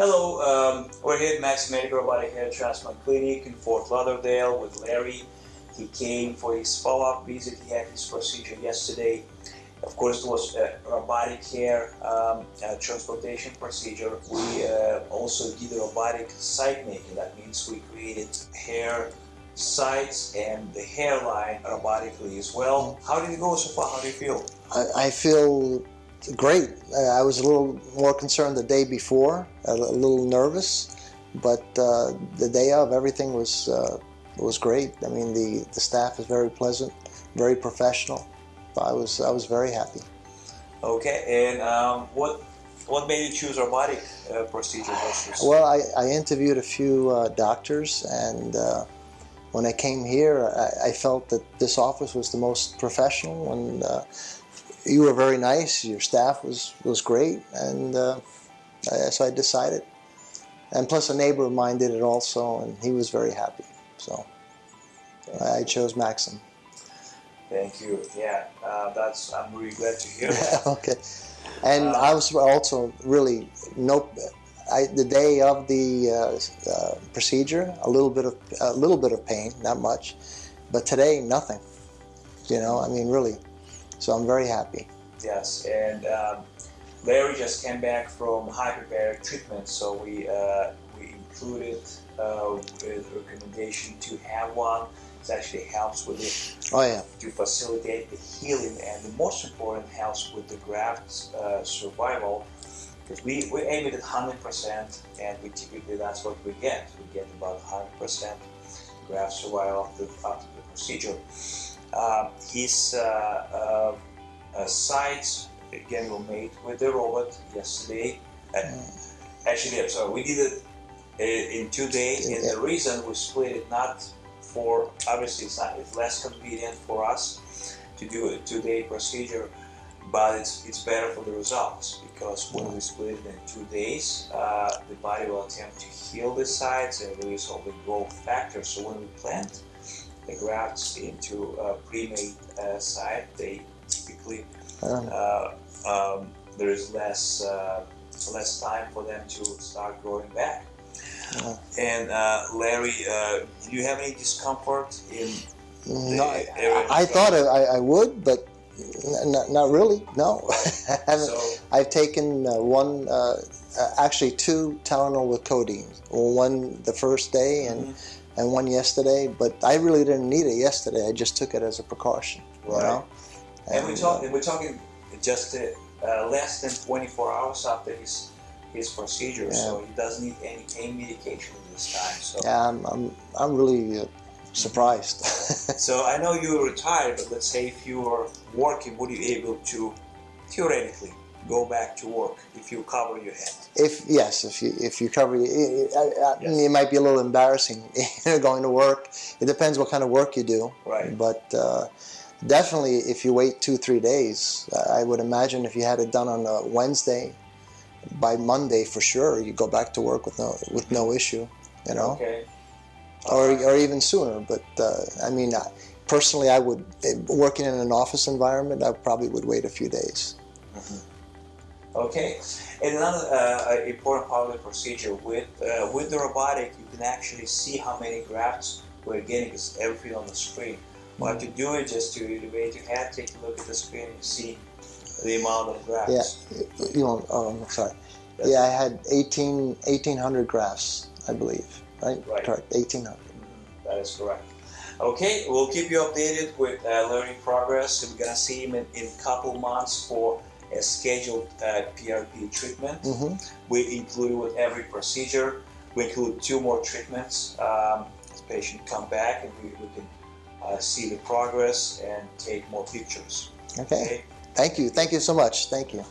Hello, um, we're here at Max Medical Robotic Hair Transplant Clinic in Fort Lauderdale with Larry. He came for his follow-up visit. He had his procedure yesterday. Of course, it was a robotic hair um, transplantation procedure. We uh, also did a robotic site making. That means we created hair sites and the hairline robotically as well. How did it go so far? How do you feel? I, I feel great. I was a little more concerned the day before, a, little nervous, but uh, the day of everything was uh, was great. I mean, the the staff is very pleasant, very professional. I was I was very happy. Okay, and um, what what made you choose robotic uh, procedure versus? Well, I, I interviewed a few uh, doctors, and uh, when I came here, I, I, felt that this office was the most professional and uh, you were very nice. Your staff was was great, and uh, so I decided. And plus, a neighbor of mine did it also, and he was very happy. So I chose Maxim. Thank you. Yeah, uh, that's I'm really glad to hear that. okay, and uh, I was also really no. I, the day of the uh, uh, procedure, a little bit of a little bit of pain, not much, but today nothing. You know, I mean, really. So I'm very happy. Yes, and um, Larry just came back from hyperbaric treatment, so we uh, we included uh, with recommendation to have one. It actually helps with it oh, yeah. to facilitate the healing, and the most important helps with the graft uh, survival. Because we, we aim it at 100%, and we typically that's what we get. We get about 100% graft survival after the procedure. Um, his uh, uh, sites again were made with the robot yesterday. And actually, I'm sorry, we did it uh, in two days, and the reason we split it not for obviously it's not it's less convenient for us to do a two-day procedure but it's, it's better for the results because when we split it in two days uh, the body will attempt to heal the sites and release all the growth factors. So when we plant the grafts into a pre-made uh, site, they typically uh, um, there is less uh, less time for them to start growing back. Yeah. And uh, Larry, uh, do you have any discomfort in? No, I, I thought I, I, would, but not, not really. No, I so, I've taken uh, one, actually two Tylenol with codeine. One the first day and. Mm -hmm and one yesterday, but I really didn't need it yesterday. I just took it as a precaution. Right. You know? And, and we're talking, we're talking just uh, less than 24 hours after his his procedure, yeah. so he doesn't need any pain medication this time. So yeah, I'm I'm, I'm really uh, surprised. so I know you're retired, but let's say if you were working, would you be able to theoretically go back to work if you cover your head? If yes, if you if you cover, it, it, yes. it might be a little embarrassing going to work. It depends what kind of work you do. Right. But uh, definitely, if you wait two three days, I would imagine if you had it done on a Wednesday, by Monday for sure you go back to work with no with no issue. You know. Okay. Or or even sooner, but uh, I mean. Personally, I would, working in an office environment, I probably would wait a few days. Okay, and another uh, important part of the procedure with uh, with the robotic, you can actually see how many grafts we're getting because everything on the screen. What you do is just to elevate your head, take a look at the screen, and see the amount of grafts. Yeah, you want? Oh, I'm sorry. That's yeah, I had 18, 1,800 grafts, I believe. Right. Right. Correct. 1,800. Mm -hmm. That is correct. Okay, we'll keep you updated with uh, learning progress. We're gonna see him in, in a couple months for a scheduled uh, PRP treatment. Mm -hmm. We include with every procedure. We include two more treatments. Um, the patient come back and we, we can uh, see the progress and take more pictures. okay. okay. Thank you. Thank you so much. Thank you.